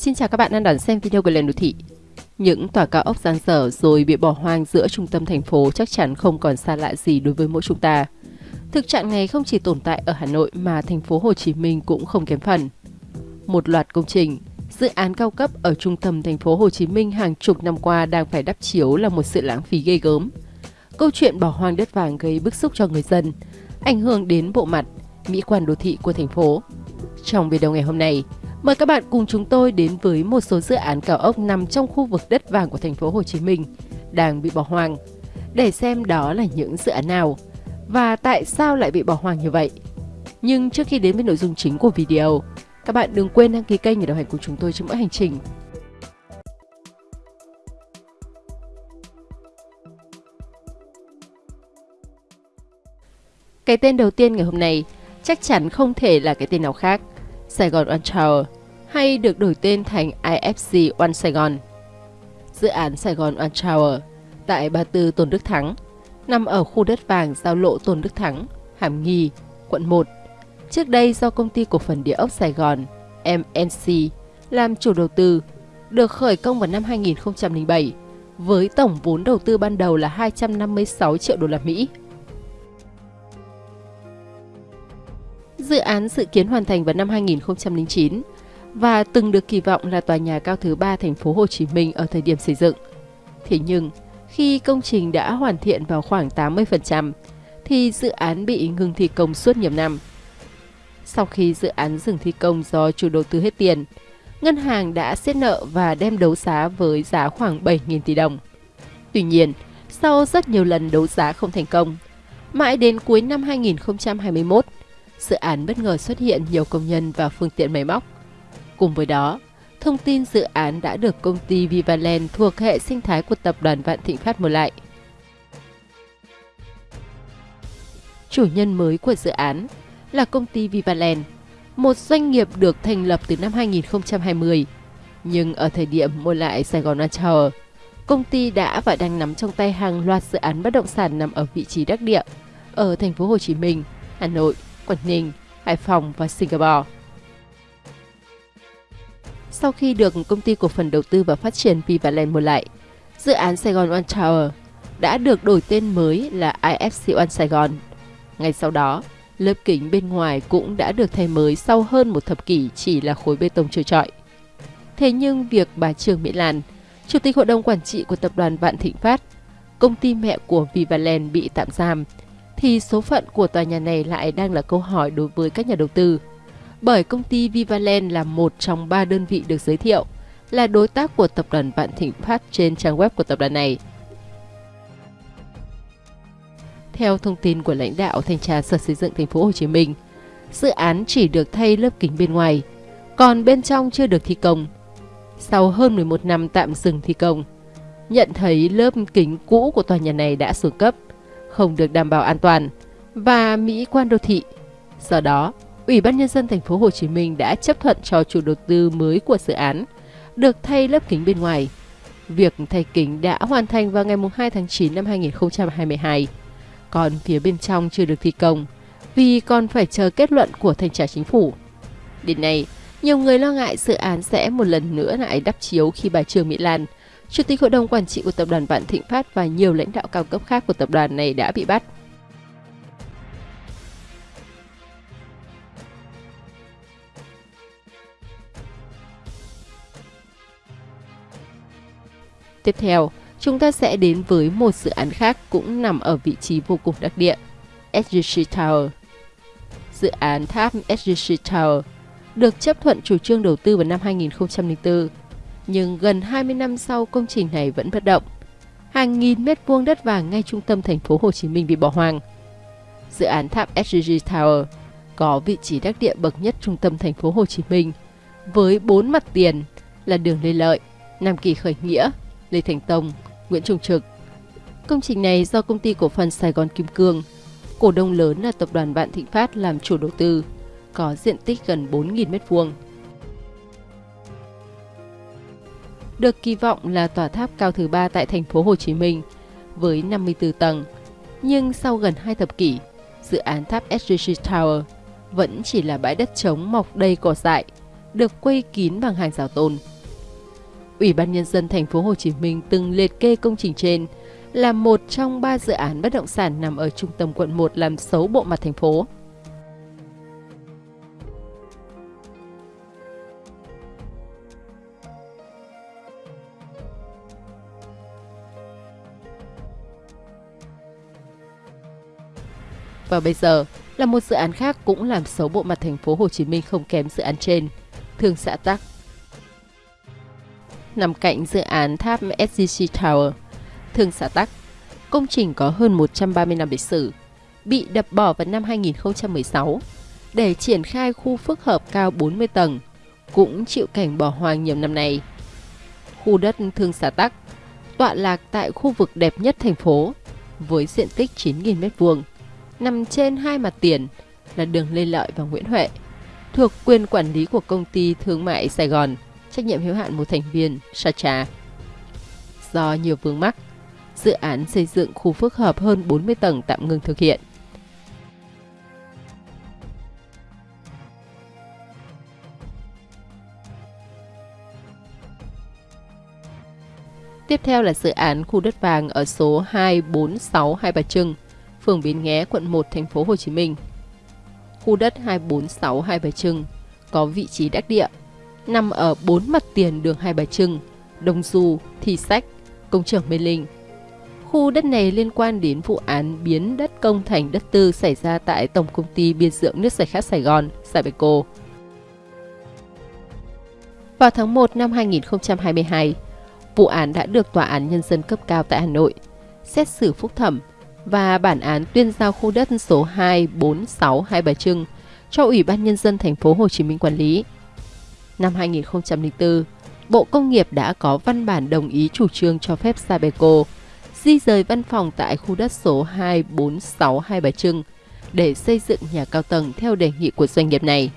Xin chào các bạn đang đón xem video của Lên Đô Thị. Những tòa cao ốc giang dở rồi bị bỏ hoang giữa trung tâm thành phố chắc chắn không còn xa lạ gì đối với mỗi chúng ta. Thực trạng này không chỉ tồn tại ở Hà Nội mà thành phố Hồ Chí Minh cũng không kém phần. Một loạt công trình, dự án cao cấp ở trung tâm thành phố Hồ Chí Minh hàng chục năm qua đang phải đắp chiếu là một sự lãng phí ghê gớm. Câu chuyện bỏ hoang đất vàng gây bức xúc cho người dân, ảnh hưởng đến bộ mặt, mỹ quan đô thị của thành phố. Trong video ngày hôm nay, mời các bạn cùng chúng tôi đến với một số dự án cao ốc nằm trong khu vực đất vàng của thành phố Hồ Chí Minh đang bị bỏ hoang để xem đó là những dự án nào và tại sao lại bị bỏ hoang như vậy. Nhưng trước khi đến với nội dung chính của video, các bạn đừng quên đăng ký kênh để đồng hành cùng chúng tôi trong mỗi hành trình. Cái tên đầu tiên ngày hôm nay chắc chắn không thể là cái tên nào khác, Sài Gòn One Tower, hay được đổi tên thành IFC One Sài Gòn. Dự án Sài Gòn One Tower tại 34 Tôn Đức Thắng, nằm ở khu đất vàng giao lộ Tôn Đức Thắng, Hàm Nghi, quận 1. Trước đây do công ty cổ phần địa ốc Sài Gòn MNC làm chủ đầu tư, được khởi công vào năm 2007 với tổng vốn đầu tư ban đầu là 256 triệu đô la Mỹ. Dự án dự kiến hoàn thành vào năm 2009 và từng được kỳ vọng là tòa nhà cao thứ ba thành phố Hồ Chí Minh ở thời điểm xây dựng. Thế nhưng, khi công trình đã hoàn thiện vào khoảng 80%, thì dự án bị ngừng thi công suốt nhiều năm. Sau khi dự án dừng thi công do chủ đầu tư hết tiền, ngân hàng đã xét nợ và đem đấu giá với giá khoảng 7.000 tỷ đồng. Tuy nhiên, sau rất nhiều lần đấu giá không thành công, mãi đến cuối năm 2021, dự án bất ngờ xuất hiện nhiều công nhân và phương tiện máy móc. Cùng với đó, thông tin dự án đã được công ty Vivaland thuộc hệ sinh thái của tập đoàn Vạn Thịnh Phát mua lại. Chủ nhân mới của dự án là công ty Vivaland, một doanh nghiệp được thành lập từ năm 2020. Nhưng ở thời điểm mua lại Sài Gòn Tower, công ty đã và đang nắm trong tay hàng loạt dự án bất động sản nằm ở vị trí đắc địa ở thành phố Hồ Chí Minh, Hà Nội, Quảng Ninh, Hải Phòng và Singapore. Sau khi được công ty cổ phần đầu tư và phát triển Vivaland mua lại, dự án Sài Gòn One Tower đã được đổi tên mới là IFC One Sài Gòn. Ngay sau đó, lớp kính bên ngoài cũng đã được thay mới sau hơn một thập kỷ chỉ là khối bê tông trơ trọi. Thế nhưng việc bà Trương Mỹ Lan, Chủ tịch Hội đồng Quản trị của Tập đoàn Vạn Thịnh Phát, công ty mẹ của Vivaland bị tạm giam, thì số phận của tòa nhà này lại đang là câu hỏi đối với các nhà đầu tư bởi công ty Vivaland là một trong ba đơn vị được giới thiệu là đối tác của tập đoàn Vạn Thịnh Phát trên trang web của tập đoàn này. Theo thông tin của lãnh đạo thanh tra Sở Xây dựng Thành phố Hồ Chí Minh, dự án chỉ được thay lớp kính bên ngoài, còn bên trong chưa được thi công. Sau hơn 11 năm tạm dừng thi công, nhận thấy lớp kính cũ của tòa nhà này đã xuống cấp, không được đảm bảo an toàn và mỹ quan đô thị. Do đó, Ủy ban nhân dân thành phố Hồ Chí Minh đã chấp thuận cho chủ đầu tư mới của dự án được thay lớp kính bên ngoài. Việc thay kính đã hoàn thành vào ngày 2 tháng 9 năm 2022. Còn phía bên trong chưa được thi công vì còn phải chờ kết luận của thanh tra chính phủ. Đến nay, nhiều người lo ngại dự án sẽ một lần nữa lại đắp chiếu khi bà Trương Mỹ Lan, Chủ tịch Hội đồng Quản trị của Tập đoàn Vạn Thịnh Phát và nhiều lãnh đạo cao cấp khác của tập đoàn này đã bị bắt. Tiếp theo, chúng ta sẽ đến với một dự án khác cũng nằm ở vị trí vô cùng đặc địa, SGC Tower. Dự án tháp SGC Tower được chấp thuận chủ trương đầu tư vào năm 2004, nhưng gần 20 năm sau công trình này vẫn bất động. Hàng nghìn mét vuông đất vàng ngay trung tâm thành phố Hồ Chí Minh bị bỏ hoang. Dự án tháp SGG Tower có vị trí đắc địa bậc nhất trung tâm thành phố Hồ Chí Minh với bốn mặt tiền là đường Lê Lợi, Nam Kỳ Khởi Nghĩa, Lê Thành Tông, Nguyễn Trung Trực. Công trình này do công ty cổ phần Sài Gòn Kim Cương, cổ đông lớn là tập đoàn Vạn Thịnh Phát làm chủ đầu tư, có diện tích gần 4.000 m2. Được kỳ vọng là tòa tháp cao thứ ba tại thành phố Hồ Chí Minh với 54 tầng, nhưng sau gần hai thập kỷ, dự án tháp SGC Tower vẫn chỉ là bãi đất trống mọc đầy cỏ dại, được quây kín bằng hàng rào tôn. Ủy ban nhân dân thành phố Hồ Chí Minh từng liệt kê công trình trên là một trong ba dự án bất động sản nằm ở trung tâm quận 1 làm xấu bộ mặt thành phố. Và bây giờ là một dự án khác cũng làm xấu bộ mặt thành phố Hồ Chí Minh không kém dự án trên, Thương xã Tắc. Nằm cạnh dự án tháp SGC Tower, Thương xã Tắc, công trình có hơn 130 năm lịch sử, bị đập bỏ vào năm 2016 để triển khai khu phức hợp cao 40 tầng, cũng chịu cảnh bỏ hoang nhiều năm nay. Khu đất Thương xã Tắc tọa lạc tại khu vực đẹp nhất thành phố với diện tích 9.000 m2 nằm trên hai mặt tiền là đường Lê Lợi và Nguyễn Huệ, thuộc quyền quản lý của công ty thương mại Sài Gòn, trách nhiệm hữu hạn một thành viên Sacha. Do nhiều vướng mắc, dự án xây dựng khu phức hợp hơn 40 tầng tạm ngừng thực hiện. Tiếp theo là dự án khu đất vàng ở số 246 Hai Bà Trưng, phường Bến Nghé, quận 1, thành phố Hồ Chí Minh. Khu đất 246 Hai Bà Trưng có vị trí đắc địa, nằm ở bốn mặt tiền đường Hai Bà Trưng, Đông Du, Thi Sách, Công trường Mê Linh. Khu đất này liên quan đến vụ án biến đất công thành đất tư xảy ra tại Tổng Công ty Biên dưỡng nước sạch khát Sài Gòn, Sabeco. Vào tháng 1 năm 2022, vụ án đã được Tòa án Nhân dân cấp cao tại Hà Nội xét xử phúc thẩm và bản án tuyên giao khu đất số 246 Hai Bà Trưng cho Ủy ban Nhân dân thành phố Hồ Chí Minh quản lý. Năm 2004, Bộ Công nghiệp đã có văn bản đồng ý chủ trương cho phép Sabeco di rời văn phòng tại khu đất số 246 Hai Bà Trưng để xây dựng nhà cao tầng theo đề nghị của doanh nghiệp này.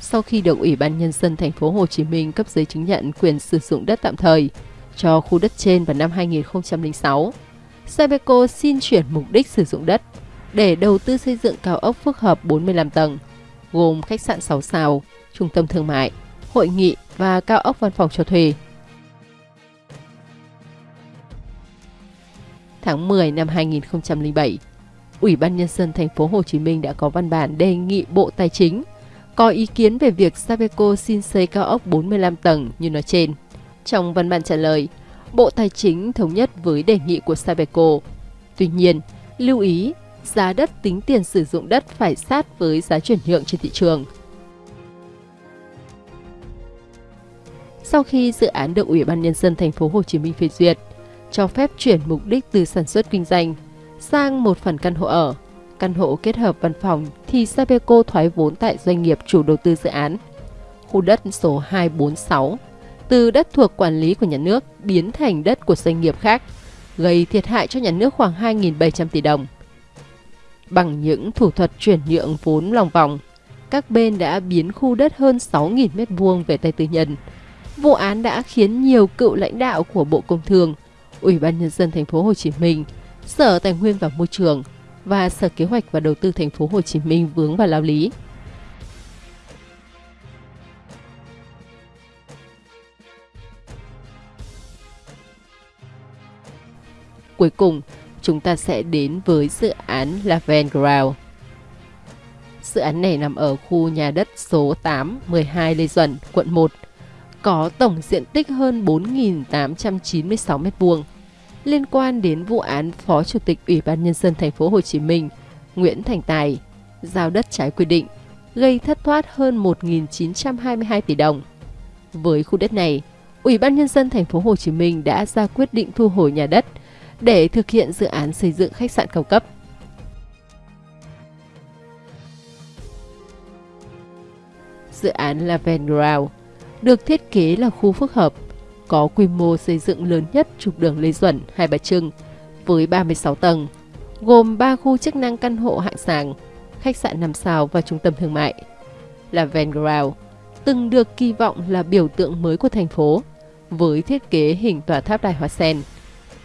Sau khi được Ủy ban nhân dân thành phố Hồ Chí Minh cấp giấy chứng nhận quyền sử dụng đất tạm thời, cho khu đất trên vào năm 2006. Sabeco xin chuyển mục đích sử dụng đất để đầu tư xây dựng cao ốc phức hợp 45 tầng, gồm khách sạn 6 sao, trung tâm thương mại, hội nghị và cao ốc văn phòng cho thuê. Tháng 10 năm 2007, Ủy ban nhân dân thành phố Hồ Chí Minh đã có văn bản đề nghị Bộ Tài chính có ý kiến về việc Sabeco xin xây cao ốc 45 tầng như nói trên. Trong văn bản trả lời, Bộ Tài chính thống nhất với đề nghị của Sabeco. Tuy nhiên, lưu ý giá đất tính tiền sử dụng đất phải sát với giá chuyển nhượng trên thị trường. Sau khi dự án được Ủy ban nhân dân thành phố Hồ Chí Minh phê duyệt, cho phép chuyển mục đích từ sản xuất kinh doanh sang một phần căn hộ ở, căn hộ kết hợp văn phòng thì Sabeco thoái vốn tại doanh nghiệp chủ đầu tư dự án. Khu đất số 246 từ đất thuộc quản lý của nhà nước biến thành đất của doanh nghiệp khác, gây thiệt hại cho nhà nước khoảng 2.700 tỷ đồng. Bằng những thủ thuật chuyển nhượng vốn lòng vòng, các bên đã biến khu đất hơn 6.000 m2 về tay tư nhân. Vụ án đã khiến nhiều cựu lãnh đạo của Bộ Công Thương, Ủy ban nhân dân thành phố Hồ Chí Minh, Sở Tài nguyên và Môi trường và Sở Kế hoạch và Đầu tư thành phố Hồ Chí Minh vướng vào lao lý. Cuối cùng, chúng ta sẽ đến với dự án Laven Ground. Dự án này nằm ở khu nhà đất số 8, 12 Lê Duẩn, quận 1, có tổng diện tích hơn 4.896 m2. Liên quan đến vụ án Phó Chủ tịch Ủy ban Nhân dân thành phố Hồ Chí Minh Nguyễn Thành Tài giao đất trái quy định, gây thất thoát hơn 1.922 tỷ đồng. Với khu đất này, Ủy ban Nhân dân thành phố Hồ Chí Minh đã ra quyết định thu hồi nhà đất để thực hiện dự án xây dựng khách sạn cao cấp. Dự án Laven Ground được thiết kế là khu phức hợp, có quy mô xây dựng lớn nhất trục đường Lê Duẩn, Hai Bà Trưng, với 36 tầng, gồm 3 khu chức năng căn hộ hạng sàng, khách sạn 5 sao và trung tâm thương mại. Laven Ground từng được kỳ vọng là biểu tượng mới của thành phố, với thiết kế hình tòa tháp đài hoa sen.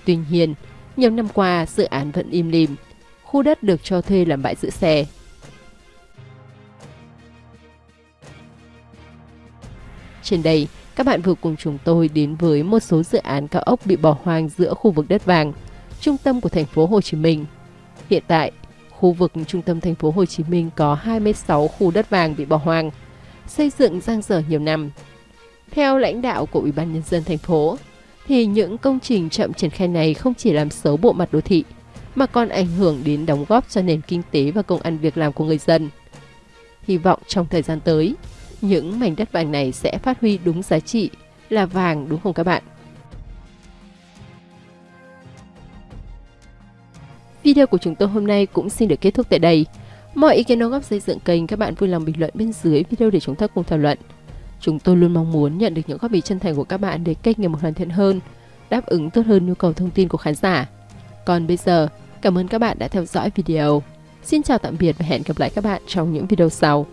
Tuy nhiên, nhiều năm qua dự án vẫn im lìm, khu đất được cho thuê làm bãi giữ xe. Trên đây, các bạn vừa cùng chúng tôi đến với một số dự án cao ốc bị bỏ hoang giữa khu vực đất vàng, trung tâm của thành phố Hồ Chí Minh. Hiện tại, khu vực trung tâm thành phố Hồ Chí Minh có 26 khu đất vàng bị bỏ hoang, xây dựng giang dở nhiều năm. Theo lãnh đạo của Ủy ban nhân dân thành phố, thì những công trình chậm triển khai này không chỉ làm xấu bộ mặt đô thị, mà còn ảnh hưởng đến đóng góp cho nền kinh tế và công ăn việc làm của người dân. Hy vọng trong thời gian tới, những mảnh đất vàng này sẽ phát huy đúng giá trị là vàng đúng không các bạn? Video của chúng tôi hôm nay cũng xin được kết thúc tại đây. Mọi ý kiến đóng góp xây dựng kênh các bạn vui lòng bình luận bên dưới video để chúng ta cùng thảo luận. Chúng tôi luôn mong muốn nhận được những góp ý chân thành của các bạn để kênh ngày một hoàn thiện hơn, đáp ứng tốt hơn nhu cầu thông tin của khán giả. Còn bây giờ, cảm ơn các bạn đã theo dõi video. Xin chào tạm biệt và hẹn gặp lại các bạn trong những video sau.